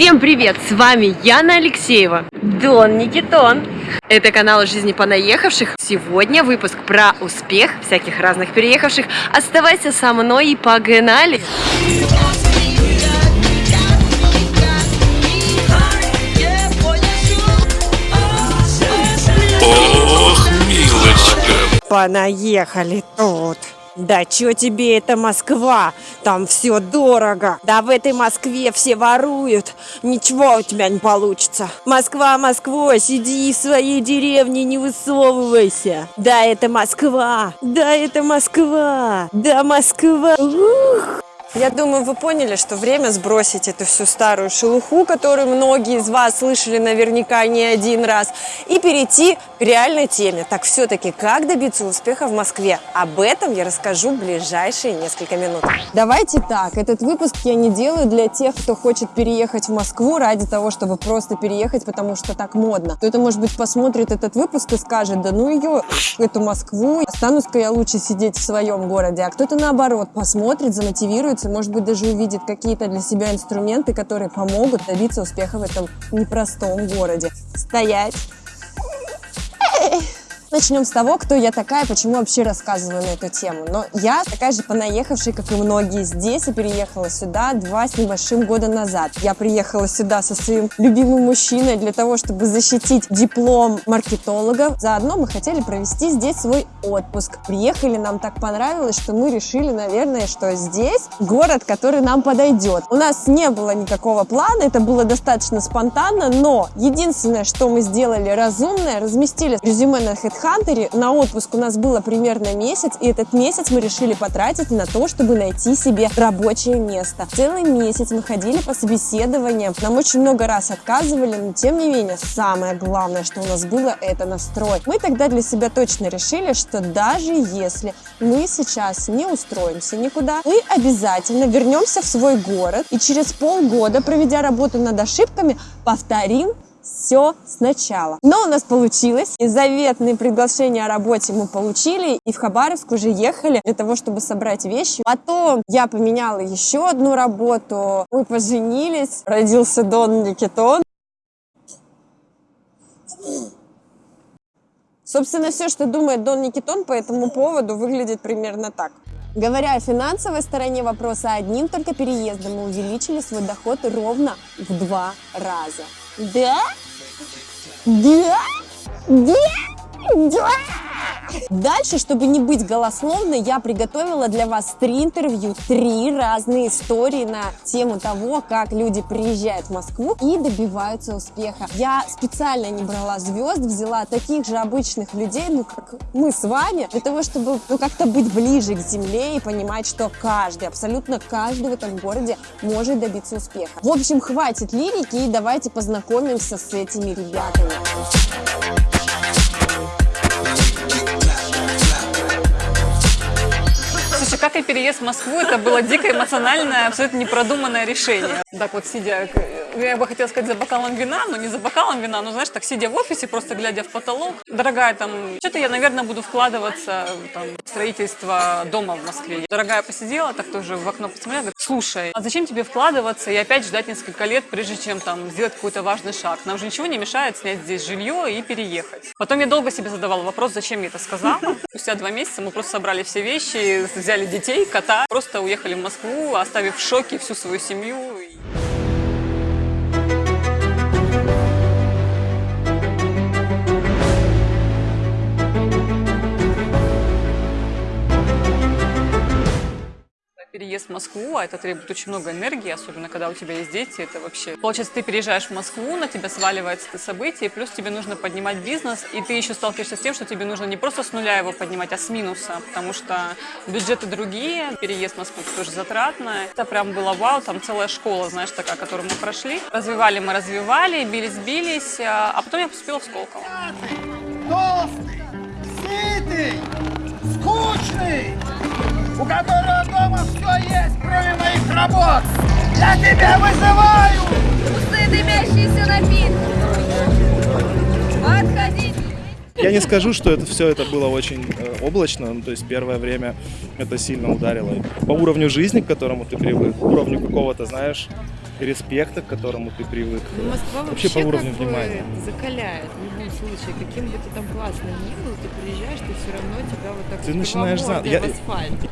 Всем привет! С вами Яна Алексеева, Дон Никитон. Это канал жизни понаехавших. Сегодня выпуск про успех всяких разных переехавших. Оставайся со мной и погнали! Ох, милочка. Понаехали тут. Да чё тебе это Москва? Там все дорого. Да в этой Москве все воруют. Ничего у тебя не получится. Москва, Москва, сиди в своей деревне, не высовывайся. Да это Москва. Да это Москва. Да Москва. Ух. Я думаю, вы поняли, что время сбросить эту всю старую шелуху, которую многие из вас слышали наверняка не один раз, и перейти к реальной теме. Так все-таки, как добиться успеха в Москве? Об этом я расскажу в ближайшие несколько минут. Давайте так, этот выпуск я не делаю для тех, кто хочет переехать в Москву ради того, чтобы просто переехать, потому что так модно. Кто-то, может быть, посмотрит этот выпуск и скажет, да ну ее, эту Москву, останусь-ка я лучше сидеть в своем городе. А кто-то, наоборот, посмотрит, замотивируется, может быть, даже увидит какие-то для себя инструменты, которые помогут добиться успеха в этом непростом городе. Стоять! Начнем с того, кто я такая, почему вообще рассказываю на эту тему. Но я такая же понаехавшая, как и многие здесь, и переехала сюда два с небольшим года назад. Я приехала сюда со своим любимым мужчиной для того, чтобы защитить диплом маркетолога. Заодно мы хотели провести здесь свой отпуск. Приехали, нам так понравилось, что мы решили, наверное, что здесь город, который нам подойдет. У нас не было никакого плана, это было достаточно спонтанно, но единственное, что мы сделали разумное, разместили резюме на HeadHunter, HeadHunter на отпуск у нас было примерно месяц, и этот месяц мы решили потратить на то, чтобы найти себе рабочее место. Целый месяц мы ходили по собеседованиям, нам очень много раз отказывали, но тем не менее, самое главное, что у нас было, это настрой. Мы тогда для себя точно решили, что даже если мы сейчас не устроимся никуда, мы обязательно вернемся в свой город и через полгода, проведя работу над ошибками, повторим все сначала. Но у нас получилось. И заветные приглашения о работе мы получили. И в Хабаровск уже ехали для того, чтобы собрать вещи. Потом я поменяла еще одну работу. Мы поженились. Родился Дон Никитон. Собственно, все, что думает Дон Никитон по этому поводу, выглядит примерно так. Говоря о финансовой стороне вопроса, одним только переездом мы увеличили свой доход ровно в два раза. Да? Да? Да? Да? Дальше, чтобы не быть голословной, я приготовила для вас три интервью, три разные истории на тему того, как люди приезжают в Москву и добиваются успеха. Я специально не брала звезд, взяла таких же обычных людей, ну как мы с вами, для того, чтобы ну, как-то быть ближе к земле и понимать, что каждый, абсолютно каждый в этом городе может добиться успеха. В общем, хватит лирики и давайте познакомимся с этими ребятами. И переезд в Москву, это было дико эмоциональное, абсолютно непродуманное решение. Так вот, сидя, я бы хотела сказать, за бокалом вина, но не за бокалом вина, но, знаешь, так сидя в офисе, просто глядя в потолок. Дорогая, там, что-то я, наверное, буду вкладываться там, в строительство дома в Москве. Дорогая посидела, так тоже в окно посмотрела, слушай, а зачем тебе вкладываться и опять ждать несколько лет, прежде чем там сделать какой-то важный шаг? Нам же ничего не мешает снять здесь жилье и переехать. Потом я долго себе задавала вопрос, зачем я это сказала. Спустя два месяца мы просто собрали все вещи, взяли детей, кота, просто уехали в Москву, оставив в шоке всю свою семью. Переезд в Москву, а это требует очень много энергии, особенно когда у тебя есть дети, это вообще... Получается, ты переезжаешь в Москву, на тебя сваливается это событие, плюс тебе нужно поднимать бизнес, и ты еще сталкиваешься с тем, что тебе нужно не просто с нуля его поднимать, а с минуса, потому что бюджеты другие, переезд в Москву тоже затратно. Это прям было вау, там целая школа, знаешь, такая, которую мы прошли. Развивали мы, развивали, бились-бились, а, а потом я поступила в Сколково. толстый, сытый, скучный, у которого дома все есть, кроме моих работ. Я тебя вызываю! Пустые дымящиеся напитки. Отходите. Я не скажу, что это все это было очень э, облачно, ну, то есть первое время это сильно ударило по уровню жизни, к которому ты привык, уровню какого-то, знаешь, респекта, к которому ты привык. Ну, Москва Вообще вообще, по уровню внимания. закаляет в любом случае. Каким бы ты там классным ни был, ты приезжаешь, ты все равно тебя вот так Ты начинаешь знать. Я-.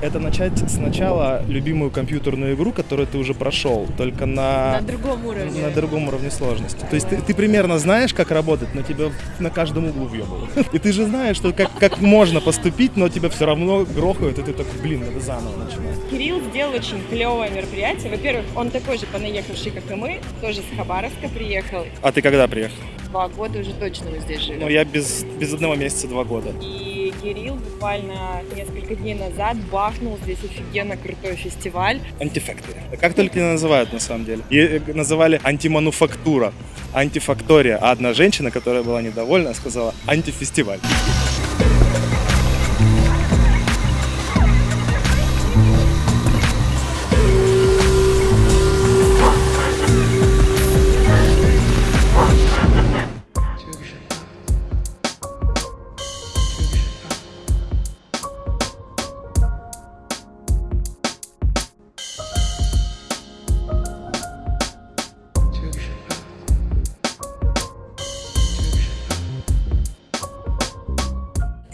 Это начать сначала любимую компьютерную игру, которую ты уже прошел, только На на, другом уровне. на другом уровне сложности. То есть ты, ты примерно знаешь, как работать, но тебя на каждом углу въебывают. И ты же знаешь, что как, как можно поступить, но тебя все равно грохают, и ты такой, блин, надо заново начинать. Кирилл сделал очень клевое мероприятие. Во-первых, он такой же понаехавший, как и мы, тоже с Хабаровска приехал. А ты когда приехал? Два года уже точно мы здесь живем. Ну, я без, без одного месяца два года. И Кирилл буквально несколько дней назад бахнул здесь офигенно крутой фестиваль. Антифактори. Как только не называют на самом деле. И э, называли антимануфактура, антифактория. А одна женщина, которая была недовольна, сказала антифестиваль.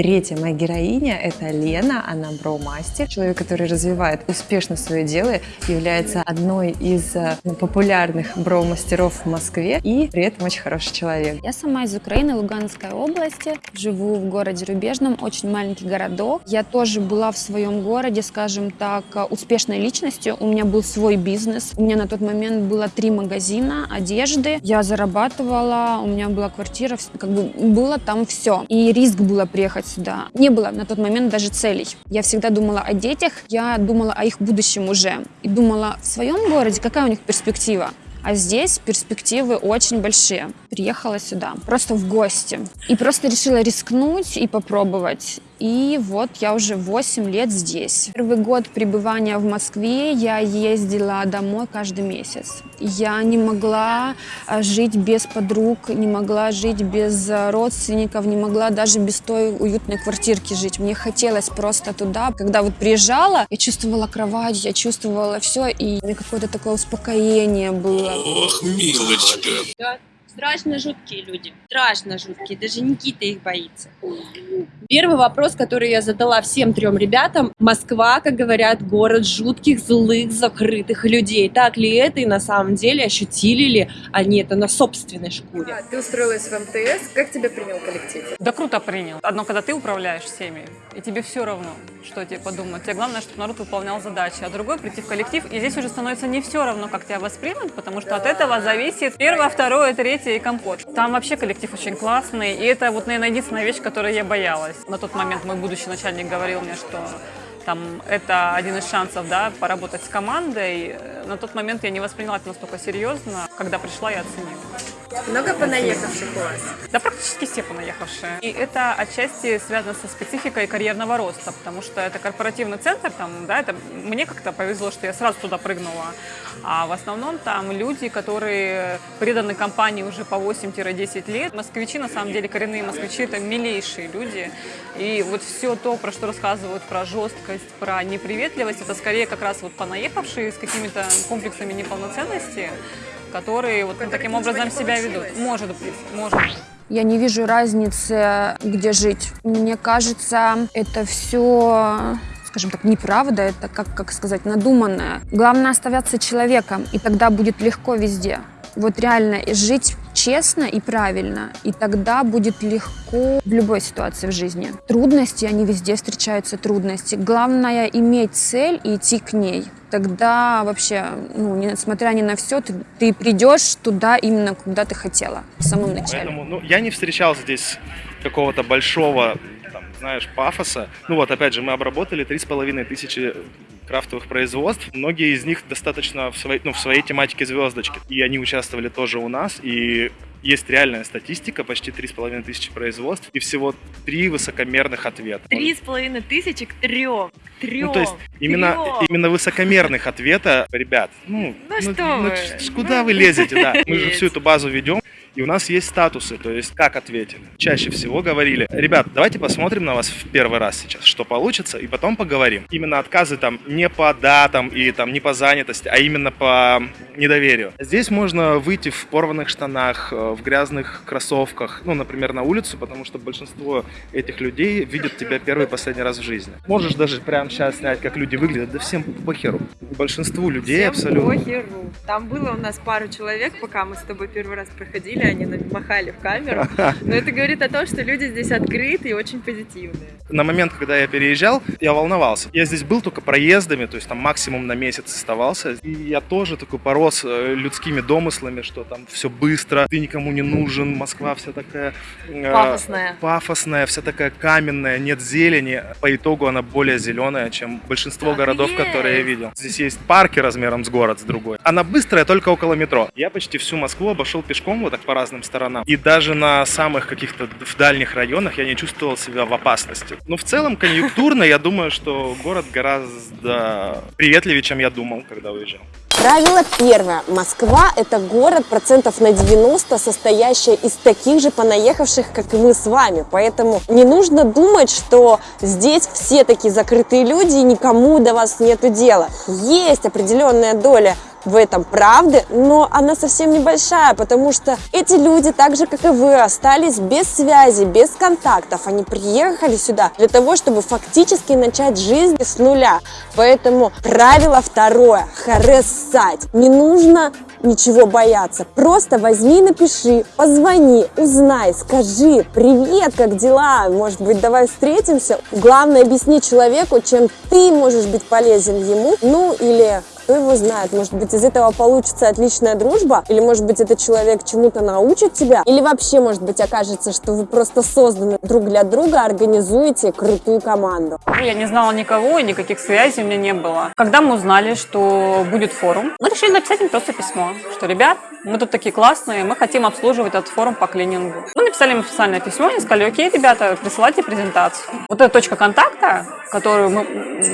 Третья моя героиня – это Лена, она броумастер, человек, который развивает успешно свое дело, является одной из э, популярных броумастеров в Москве и при этом очень хороший человек. Я сама из Украины, Луганской области. Живу в городе Рубежном, очень маленький городок. Я тоже была в своем городе, скажем так, успешной личностью. У меня был свой бизнес. У меня на тот момент было три магазина одежды. Я зарабатывала, у меня была квартира, как бы было там все. И риск было приехать сюда. Не было на тот момент даже целей. Я всегда думала о детях, я думала о их будущем уже. И думала, в своем городе какая у них перспектива? А здесь перспективы очень большие. Приехала сюда просто в гости. И просто решила рискнуть и попробовать. И вот я уже 8 лет здесь. Первый год пребывания в Москве я ездила домой каждый месяц. Я не могла а, жить без подруг, не могла жить без а, родственников, не могла даже без той уютной квартирки жить. Мне хотелось просто туда. Когда вот приезжала, я чувствовала кровать, я чувствовала все, и у меня какое-то такое успокоение было. Ох, милочка. Страшно жуткие люди. Страшно жуткие. Даже Никита их боится. Первый вопрос, который я задала всем трем ребятам. Москва, как говорят, город жутких, злых, закрытых людей. Так ли это и на самом деле ощутили ли они это на собственной шкуре? Ты устроилась в МТС. Как тебя принял коллектив? Да круто принял. Одно, когда ты управляешь всеми, и тебе все равно, что тебе подумают. Тебе главное, чтобы народ выполнял задачи. А другой прийти в коллектив, и здесь уже становится не все равно, как тебя воспримут, потому что от этого зависит первое, второе, третье и компот. Там вообще коллектив очень классный, и это вот, наверное, единственная вещь, которой я боялась. На тот момент мой будущий начальник говорил мне, что там это один из шансов, да, поработать с командой. На тот момент я не восприняла это настолько серьезно. Когда пришла, я оценила. Много понаехавших у вас? Да практически все понаехавшие. И это отчасти связано со спецификой карьерного роста, потому что это корпоративный центр, там, да, это мне как-то повезло, что я сразу туда прыгнула. А в основном там люди, которые преданы компании уже по 8-10 лет. Москвичи, на самом деле, коренные москвичи, это милейшие люди. И вот все то, про что рассказывают, про жесткость, про неприветливость, это скорее как раз вот понаехавшие с какими-то комплексами неполноценности, которые вот таким образом себя ведут. Может быть, может быть. Я не вижу разницы, где жить. Мне кажется, это все скажем так, неправда, это, как, как сказать, надуманное. Главное оставаться человеком, и тогда будет легко везде. Вот реально жить честно и правильно, и тогда будет легко в любой ситуации в жизни. Трудности, они везде встречаются, трудности. Главное иметь цель и идти к ней. Тогда вообще, ну, несмотря ни на все, ты, ты придешь туда именно, куда ты хотела в самом начале. Поэтому, ну, я не встречал здесь какого-то большого, знаешь, пафоса. Ну вот, опять же, мы обработали три с половиной тысячи крафтовых производств. Многие из них достаточно в своей, ну, в своей тематике звездочки. И они участвовали тоже у нас. И есть реальная статистика, почти три с половиной тысячи производств и всего три высокомерных ответа. Три с половиной тысячи к трем. К трем. Ну, то есть именно, именно высокомерных ответа, ребят, ну, Ну что вы, ч- куда вы лезете, да. Мы же всю эту базу ведем, И у нас есть статусы, то есть как ответили. Чаще всего говорили, ребят, давайте посмотрим на вас в первый раз сейчас, что получится, и потом поговорим. Именно отказы там не по датам и там не по занятости, а именно по недоверию. Здесь можно выйти в порванных штанах, э, в грязных кроссовках, ну, например, на улицу, потому что большинство этих людей видят тебя первый и последний раз в жизни. Можешь даже прямо сейчас снять, как люди выглядят, да всем похеру. Большинству людей Всем абсолютно. похеру. Там было у нас пару человек, пока мы с тобой первый раз проходили, они махали в камеру. Но это говорит о том, что люди здесь открыты и очень позитивные. На момент, когда я переезжал, я волновался. Я здесь был только проездами, то есть там максимум на месяц оставался. И я тоже такой порос э, людскими домыслами, что там все быстро, ты никому не нужен, Москва вся такая... э, Пафосная. Пафосная, вся такая каменная, нет зелени. По итогу она более зеленая, чем большинство Так городов, есть. которые я видел. Здесь есть парки размером с город, с другой. Она быстрая только около метро. Я почти всю Москву обошел пешком вот так по разным сторонам. И даже на самых каких-то в дальних районах я не чувствовал себя в опасности. Но в целом конъюнктурно я думаю, что город гораздо приветливее, чем я думал, когда уезжал. Правило первое. Москва – это город процентов на 90, состоящий из таких же понаехавших, как и мы с вами. Поэтому не нужно думать, что здесь все такие закрытые люди и никому до вас нету дела. Есть определенная доля в этом правды, но она совсем небольшая, потому что эти люди, так же как и вы, остались без связи, без контактов. Они приехали сюда для того, чтобы фактически начать жизнь с нуля. Поэтому правило второе – хрессать. Не нужно ничего бояться. Просто возьми, напиши, позвони, узнай, скажи, привет, как дела, может быть, давай встретимся. Главное, объясни человеку, чем ты можешь быть полезен ему, ну или кто его знает, может быть, из этого получится отличная дружба, или, может быть, этот человек чему-то научит тебя, или вообще, может быть, окажется, что вы просто созданы друг для друга, организуете крутую команду. Я не знала никого, и никаких связей у меня не было. Когда мы узнали, что будет форум, мы решили написать им просто письмо, что, ребят, мы тут такие классные, мы хотим обслуживать этот форум по клинингу. Мы написали им официальное письмо и сказали, окей, ребята, присылайте презентацию. Вот эта точка контакта, которую мы,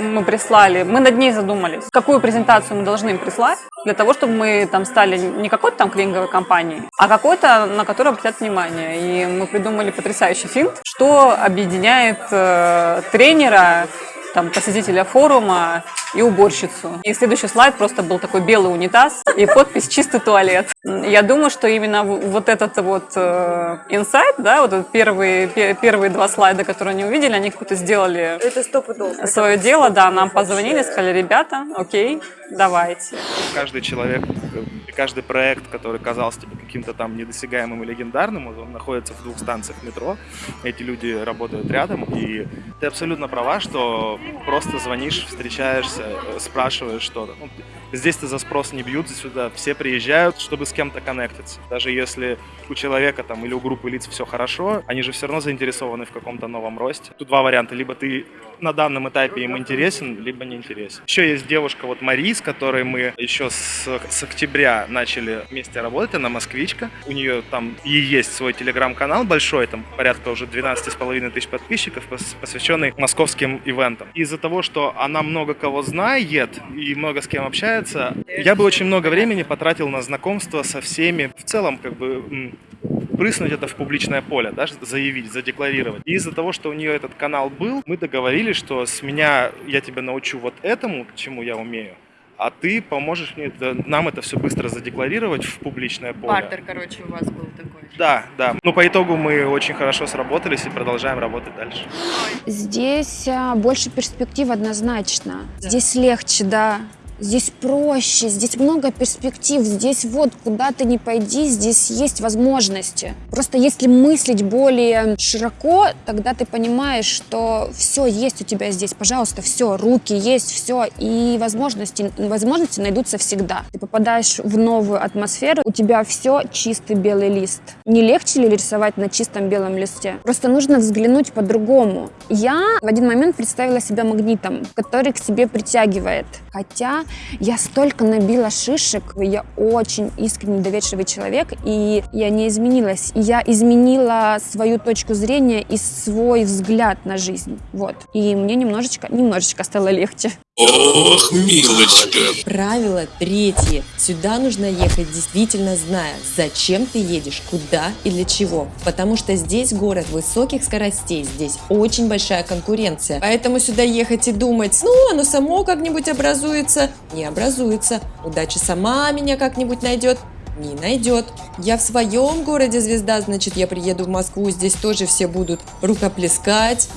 мы прислали, мы над ней задумались. Какую презентацию мы должны им прислать, для того, чтобы мы там стали не какой-то там клининговой компанией, а какой-то, на которую обратят внимание. И мы придумали потрясающий финт, что объединяет э, тренера, там, посетителя форума и уборщицу. И следующий слайд просто был такой белый унитаз и подпись «Чистый туалет». Я думаю, что именно вот этот вот э, инсайт, да, вот этот первые, пе- первые два слайда, которые они увидели, они какую-то сделали Это свое дело, да, нам позвонили, сказали, ребята, окей, давайте. Каждый человек, каждый проект, который казался тебе каким-то там недосягаемым и легендарным, он находится в двух станциях метро. Эти люди работают рядом, и ты абсолютно права, что просто звонишь, встречаешься, э, спрашиваешь что-то. Ну, здесь ты за спрос не бьют, сюда все приезжают, чтобы с кем-то коннектиться. Даже если у человека там или у группы лиц все хорошо, они же все равно заинтересованы в каком-то новом росте. Тут два варианта. Либо ты на данном этапе им интересен, либо не интересен. Еще есть девушка, вот Мари, с которой мы еще с, с октября начали вместе работать, она москвичка. У нее там и есть свой телеграм-канал большой, там порядка уже 12,5 тысяч подписчиков, пос- посвященный московским ивентам. Из-за того, что она много кого знает и много с кем общается, я бы очень много времени потратил на знакомство со всеми. В целом, как бы, м, прыснуть это в публичное поле, да, заявить, задекларировать. И из-за того, что у нее этот канал был, мы договорились, что с меня я тебя научу вот этому, чему я умею, а ты поможешь мне это- нам это все быстро задекларировать в публичное поле. Бартер, короче, у вас был такой. Да, да. Ну, по итогу мы очень хорошо сработались и продолжаем работать дальше. Здесь а, больше перспектив однозначно. Здесь легче, да. Здесь проще, здесь много перспектив, здесь вот куда ты не пойди, здесь есть возможности. Просто если мыслить более широко, тогда ты понимаешь, что все есть у тебя здесь, пожалуйста, все, руки есть, все, и возможности, возможности найдутся всегда. Ты попадаешь в новую атмосферу, у тебя все чистый белый лист. Не легче ли рисовать на чистом белом листе? Просто нужно взглянуть по-другому. Я в один момент представила себя магнитом, который к себе притягивает. Хотя я столько набила шишек, я очень искренне доверчивый человек, и я не изменилась. Я изменила свою точку зрения и свой взгляд на жизнь. Вот. И мне немножечко, немножечко стало легче. Ох, милочка. Правило третье. Сюда нужно ехать действительно зная, зачем ты едешь, куда и для чего. Потому что здесь город высоких скоростей, здесь очень большая конкуренция. Поэтому сюда ехать и думать, ну, оно само как-нибудь образуется, не образуется. Удача сама меня как-нибудь найдет, не найдет. Я в своем городе звезда, значит, я приеду в Москву, здесь тоже все будут рукоплескать.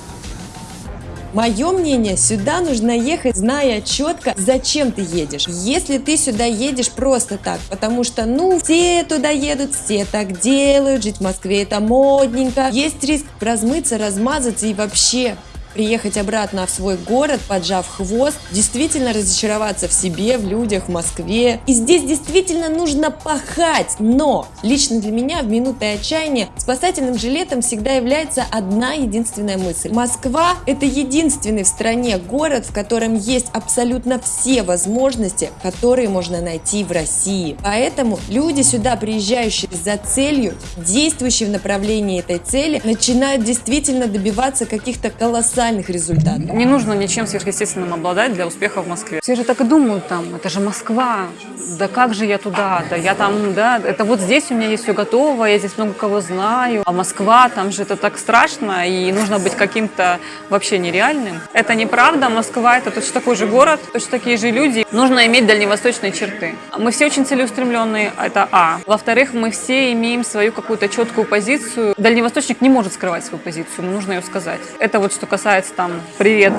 Мое мнение, сюда нужно ехать, зная четко, зачем ты едешь. Если ты сюда едешь просто так, потому что, ну, все туда едут, все так делают, жить в Москве это модненько, есть риск размыться, размазаться и вообще приехать обратно в свой город, поджав хвост, действительно разочароваться в себе, в людях, в Москве. И здесь действительно нужно пахать, но лично для меня в минуты отчаяния спасательным жилетом всегда является одна единственная мысль. Москва – это единственный в стране город, в котором есть абсолютно все возможности, которые можно найти в России. Поэтому люди сюда, приезжающие за целью, действующие в направлении этой цели, начинают действительно добиваться каких-то колоссальных результатов. Не нужно ничем сверхъестественным обладать для успеха в Москве. Все же так и думают там, это же Москва, да как же я туда, да я там, да, это вот здесь у меня есть все готово, я здесь много кого знаю, а Москва, там же это так страшно, и нужно быть каким-то вообще нереальным. Это неправда, Москва это точно такой же город, точно такие же люди. Нужно иметь дальневосточные черты. Мы все очень целеустремленные, это А. Во-вторых, мы все имеем свою какую-то четкую позицию. Дальневосточник не может скрывать свою позицию, нужно ее сказать. Это вот что касается там «Привет,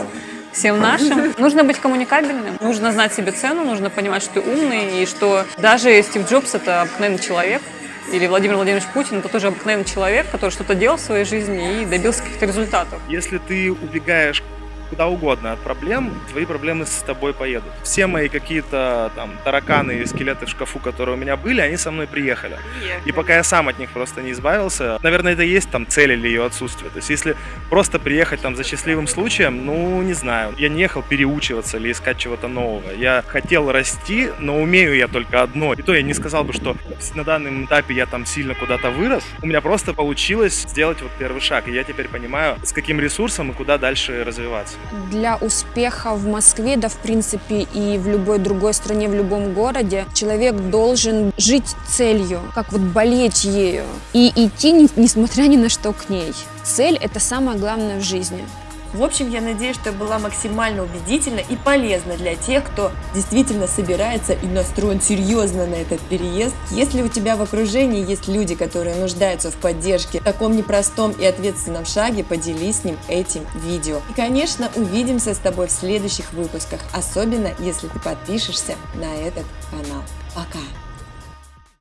всем нашим. Нужно быть коммуникабельным, нужно знать себе цену, нужно понимать, что ты умный, и что даже Стив Джобс – это обыкновенный человек, или Владимир Владимирович Путин – это тоже обыкновенный человек, который что-то делал в своей жизни и добился каких-то результатов. Если ты убегаешь куда угодно от проблем, твои проблемы с тобой поедут. Все мои какие-то там тараканы и скелеты в шкафу, которые у меня были, они со мной приехали. И пока я сам от них просто не избавился, наверное, это и есть там цель или ее отсутствие. То есть если просто приехать там за счастливым случаем, ну, не знаю. Я не ехал переучиваться или искать чего-то нового. Я хотел расти, но умею я только одно. И то я не сказал бы, что на данном этапе я там сильно куда-то вырос. У меня просто получилось сделать вот первый шаг. И я теперь понимаю, с каким ресурсом и куда дальше развиваться. Для успеха в Москве, да в принципе и в любой другой стране, в любом городе, человек должен жить целью, как вот болеть ею и идти, не- несмотря ни на что к ней. Цель – это самое главное в жизни. В общем, я надеюсь, что я была максимально убедительна и полезна для тех, кто действительно собирается и настроен серьезно на этот переезд. Если у тебя в окружении есть люди, которые нуждаются в поддержке в таком непростом и ответственном шаге, поделись с ним этим видео. И, конечно, увидимся с тобой в следующих выпусках, особенно если ты подпишешься на этот канал. Пока!